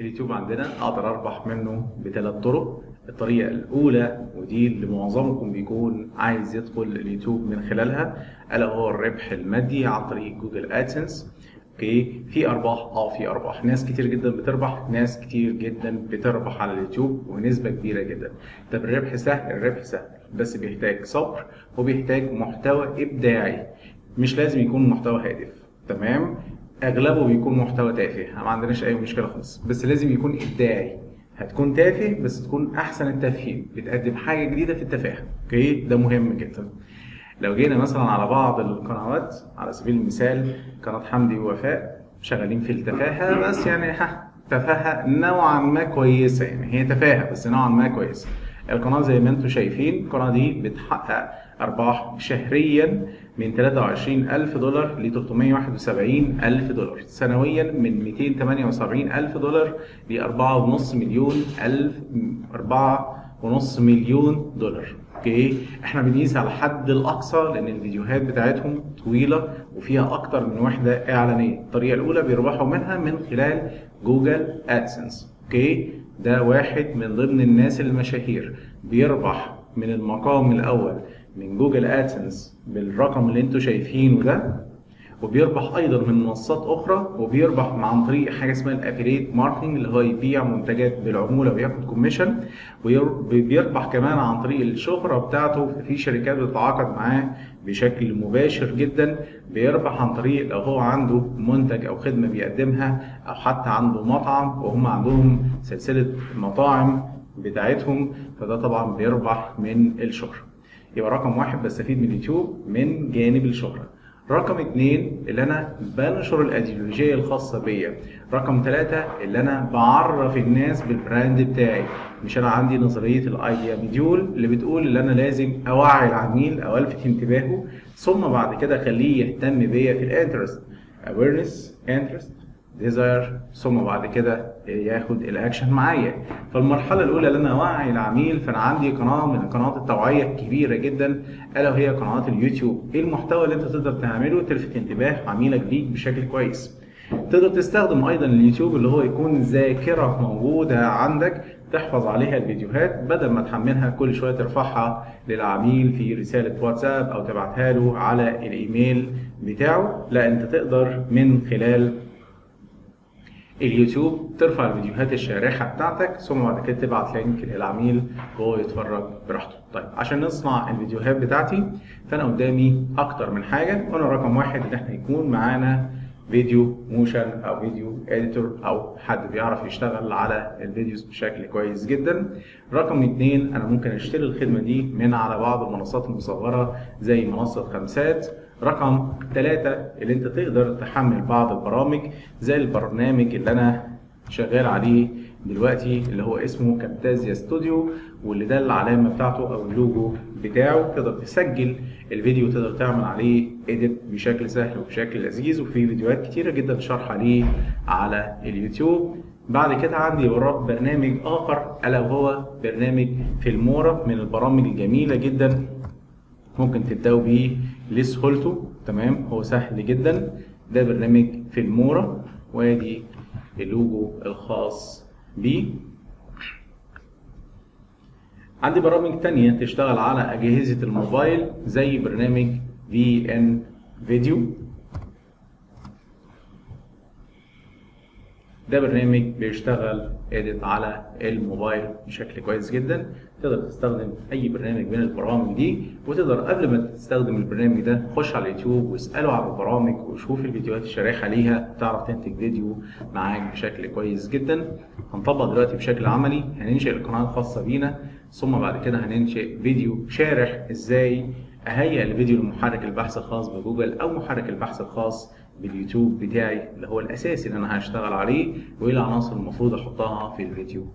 اليوتيوب عندنا أقدر أربح منه بثلاث طرق. الطريقة الأولى ودي اللي معظمكم بيكون عايز يدخل اليوتيوب من خلالها ألا هو الربح المادي عن طريق Google AdSense. أوكي؟ في أرباح آه في أرباح. ناس كتير جدا بتربح ناس كتير جدا بتربح على اليوتيوب ونسبة كبيرة جدا. طب الربح سهل الربح سهل بس بيحتاج صبر وبيحتاج محتوى إبداعي. مش لازم يكون محتوى هادف تمام؟ أغلبه بيكون محتوى تافه. ما عندناش أي مشكلة خالص. بس لازم يكون إبداعي. هتكون تافه بس تكون أحسن التافهين بتقدم حاجة جديدة في التفاهه أوكي؟ ده مهم جدا. لو جينا مثلا على بعض القنوات على سبيل المثال قناة حمدي ووفاء شغالين في التفاهه بس يعني ها تفاهه نوعا ما كويسة يعني. هي تفاهه بس نوعا ما كويسة. القناة زي ما أنتم شايفين القناة دي بتحقق أرباح شهريا من 23 ألف دولار ل 371 ألف دولار. سنويا من 278 ألف دولار ل 4.5 مليون ألف 4.5 مليون دولار. أوكي؟ إحنا بنقيس على الحد الأقصى لأن الفيديوهات بتاعتهم طويلة وفيها أكتر من وحدة إعلانية. الطريقة الأولى بيربحوا منها من خلال Google AdSense أوكي؟ ده واحد من ضمن الناس المشاهير. بيربح من المقام الأول من Google AdSense بالرقم اللي أنتوا شايفينه ده. وبيربح أيضا من منصات أخرى وبيربح عن طريق حاجة اسمها ال affiliate marketing اللي هو يبيع منتجات بالعمولة وياخد commission وبيربح كمان عن طريق الشهرة بتاعته. في شركات بتتعاقد معاه بشكل مباشر جدا بيربح عن طريق لو هو عنده منتج أو خدمة بيقدمها أو حتى عنده مطعم وهم عندهم سلسلة مطاعم بتاعتهم فده طبعا بيربح من الشهرة. يبقى رقم واحد بستفيد من اليوتيوب من جانب الشهرة. رقم اتنين اللي أنا بنشر الايديولوجيه الخاصة بيا. رقم ثلاثة اللي أنا بعرف الناس بال brand بتاعي. مش أنا عندي نظرية ال AIDA model اللي بتقول ان أنا لازم أوعي العميل أو ألفت انتباهه ثم بعد كده أخليه يهتم بيا في ال interest. Awareness interest desire ثم بعد كده ياخد الأكشن معايا. فالمرحلة الأولى اللي أنا اوعي العميل فأنا عندي قناة من قنوات التوعية الكبيرة جدا ألا وهي قنوات اليوتيوب. إيه المحتوى اللي أنت تقدر تعمله؟ تلفت انتباه عميلك ليك بشكل كويس. تقدر تستخدم أيضا اليوتيوب اللي هو يكون ذاكرة موجودة عندك تحفظ عليها الفيديوهات بدل ما تحملها كل شوية ترفعها للعميل في رسالة واتساب أو تبعتها له على الإيميل بتاعه. لا أنت تقدر من خلال اليوتيوب ترفع الفيديوهات الشارحة بتاعتك ثم بعد كده تبعت link للعميل وهو يتفرج براحته. طيب عشان نصنع الفيديوهات بتاعتي فأنا قدامي أكتر من حاجة وأنا رقم واحد إن إحنا يكون معانا video motion أو video editor أو حد بيعرف يشتغل على ال videos بشكل كويس جدا. رقم اتنين أنا ممكن أشتري الخدمة دي من على بعض المنصات المصغرة زي منصة خمسات. رقم ثلاثة اللي انت تقدر تحمل بعض البرامج زي البرنامج اللي أنا شغال عليه دلوقتي اللي هو اسمه Camtasia Studio واللي ده العلامة بتاعته أو اللوجو بتاعه. تقدر تسجل الفيديو تقدر تعمل عليه edit بشكل سهل وبشكل لذيذ وفي فيديوهات كتيرة جدا شرح عليه على اليوتيوب. بعد كده عندي برنامج آخر ألا وهو برنامج Filmora من البرامج الجميلة جدا. ممكن تبدأوا بيه لسهولته تمام؟ هو سهل جدا. ده برنامج فيلمورا وادي اللوجو الخاص بيه عندي برامج تانية تشتغل على أجهزة الموبايل زي برنامج في ان فيديو ده برنامج بيشتغل اديت على الموبايل بشكل كويس جدا. تقدر تستخدم أي برنامج من البرامج دي وتقدر قبل ما تستخدم البرنامج ده خش على اليوتيوب واسأله على البرامج وشوف الفيديوهات الشارحه ليها تعرف تنتج فيديو معاك بشكل كويس جدا. هنطبق دلوقتي بشكل عملي هننشئ القناة الخاصة بينا ثم بعد كده هننشئ فيديو شارح إزاي أهيئ الفيديو لمحرك البحث الخاص بجوجل أو محرك البحث الخاص باليوتيوب بتاعي اللي هو الأساسي اللي أنا هشتغل عليه وايه العناصر المفروض أحطها في الفيديو